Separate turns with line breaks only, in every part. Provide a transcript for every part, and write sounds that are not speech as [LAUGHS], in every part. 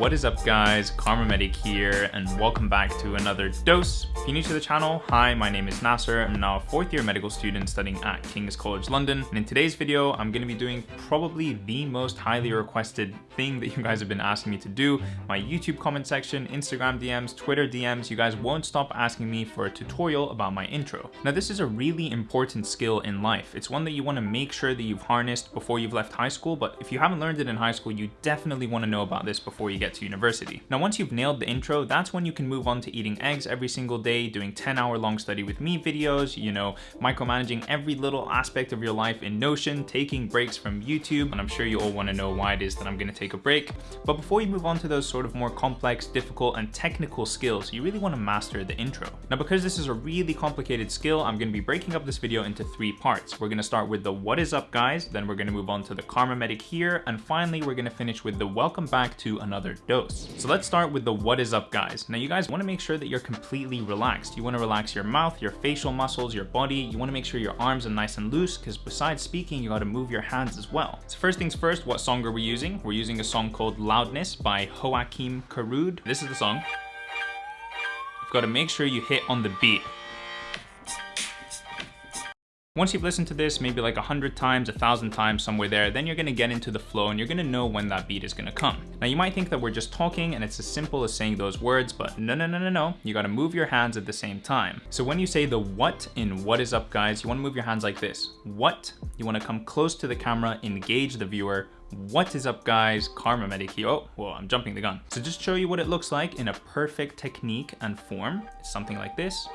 What is up guys, Karma Medic here and welcome back to another dose. If you're new to the channel, hi, my name is Nasser. I'm now a fourth year medical student studying at King's College London. And in today's video, I'm going to be doing probably the most highly requested thing that [LAUGHS] you guys have been asking me to do. My YouTube comment section, Instagram DMs, Twitter DMs, you guys won't stop asking me for a tutorial about my intro. Now this is a really important skill in life. It's one that you want to make sure that you've harnessed before you've left high school, but if you haven't learned it in high school, you definitely want to know about this before you get to university. Now, once you've nailed the intro, that's when you can move on to eating eggs every single day, doing 10 hour long study with me videos, you know, micromanaging every little aspect of your life in Notion, taking breaks from YouTube, and I'm sure you all want to know why it is that I'm going to take a break. But before you move on to those sort of more complex, difficult, and technical skills, you really want to master the intro. Now, because this is a really complicated skill, I'm going to be breaking up this video into three parts. We're going to start with the what is up guys, then we're going to move on to the Karma Medic here, and finally we're going to finish with the welcome back to another dose. So let's start with the what is up guys. Now you guys want to make sure that you're completely relaxed. You want to relax your mouth, your facial muscles, your body. You want to make sure your arms are nice and loose because besides speaking, you got to move your hands as well. So first things first, what song are we using? We're using a song called Loudness by Joakim Karud. This is the song. You've got to make sure you hit on the beat. Once you've listened to this maybe like a hundred times, a thousand times, somewhere there, then you're gonna get into the flow and you're gonna know when that beat is gonna come. Now you might think that we're just talking and it's as simple as saying those words, but no, no, no, no, no. You gotta move your hands at the same time. So when you say the what in what is up guys, you wanna move your hands like this. What, you wanna come close to the camera, engage the viewer, what is up guys, Karma Medic here. Oh, well, I'm jumping the gun. So just show you what it looks like in a perfect technique and form. Something like this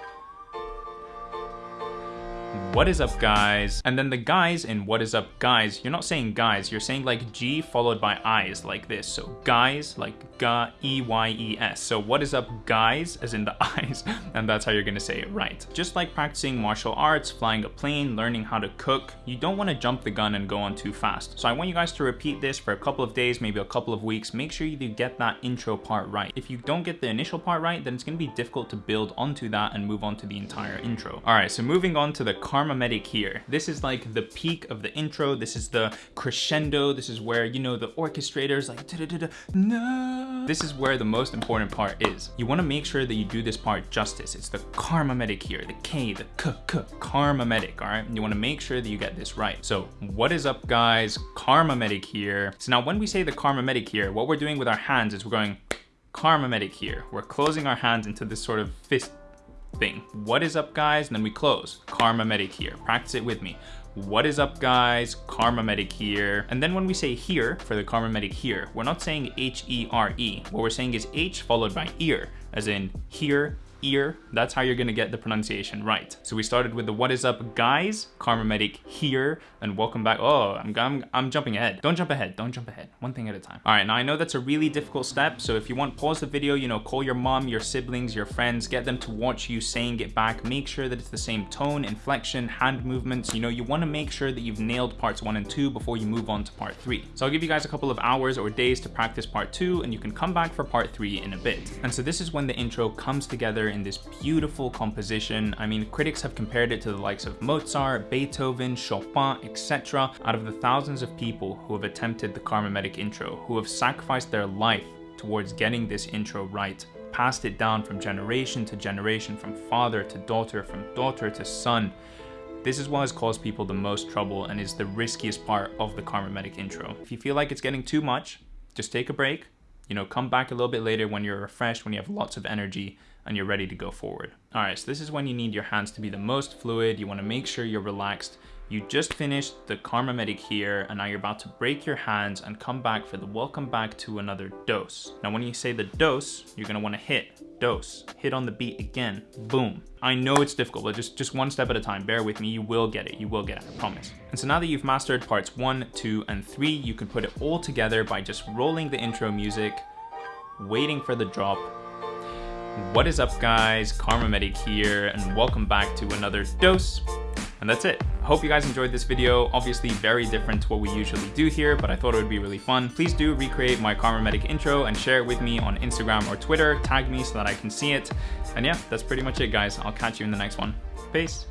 what is up guys? And then the guys in what is up guys you're not saying guys you're saying like g followed by i's like this. So guys like ga e y e s. So what is up guys as in the [LAUGHS] eyes and that's how you're gonna say it right. Just like practicing martial arts flying a plane learning how to cook you don't want to jump the gun and go on too fast. So i want you guys to repeat this for a couple of days maybe a couple of weeks. Make sure you get that intro part right. If you don't get the initial part right then it's to be difficult to build onto that and move on to the entire intro. All right so moving on to the Karma Medic here. This is like the peak of the intro. This is the crescendo. This is where, you know, the orchestrator's like, da -da -da no. This is where the most important part is. You want to make sure that you do this part justice. It's the Karma Medic here, the K, the K, K, Karma Medic, all right? You want to make sure that you get this right. So what is up guys? Karma Medic here. So now when we say the Karma Medic here, what we're doing with our hands is we're going Karma Medic here. We're closing our hands into this sort of fist thing. What is up guys? And then we close. Karma Medic here. Practice it with me. What is up guys? Karma Medic here. And then when we say here for the Karma Medic here, we're not saying H-E-R-E. -E. What we're saying is H followed by ear, as in here, ear, that's how you're gonna get the pronunciation right. So we started with the what is up guys, Karma Medic here, and welcome back. Oh, I'm, I'm, I'm jumping ahead. Don't jump ahead, don't jump ahead. One thing at a time. All right, now I know that's a really difficult step. So if you want, pause the video, you know, call your mom, your siblings, your friends, get them to watch you saying it back. Make sure that it's the same tone, inflection, hand movements. You know, you wanna make sure that you've nailed parts one and two before you move on to part three. So I'll give you guys a couple of hours or days to practice part two, and you can come back for part three in a bit. And so this is when the intro comes together in this beautiful composition. I mean, critics have compared it to the likes of Mozart, Beethoven, Chopin, etc. Out of the thousands of people who have attempted the Karma Medic intro, who have sacrificed their life towards getting this intro right, passed it down from generation to generation, from father to daughter, from daughter to son, this is what has caused people the most trouble and is the riskiest part of the Karma Medic intro. If you feel like it's getting too much, just take a break, you know, come back a little bit later when you're refreshed, when you have lots of energy, and you're ready to go forward. All right, so this is when you need your hands to be the most fluid. You wanna make sure you're relaxed. You just finished the Karma Medic here, and now you're about to break your hands and come back for the welcome back to another dose. Now, when you say the dose, you're gonna wanna hit, dose, hit on the beat again, boom. I know it's difficult, but just, just one step at a time. Bear with me, you will get it, you will get it, I promise. And so now that you've mastered parts one, two, and three, you can put it all together by just rolling the intro music, waiting for the drop, what is up guys, Karma Medic here, and welcome back to another dose. And that's it. Hope you guys enjoyed this video. Obviously very different to what we usually do here, but I thought it would be really fun. Please do recreate my Karma Medic intro and share it with me on Instagram or Twitter. Tag me so that I can see it. And yeah, that's pretty much it guys. I'll catch you in the next one. Peace.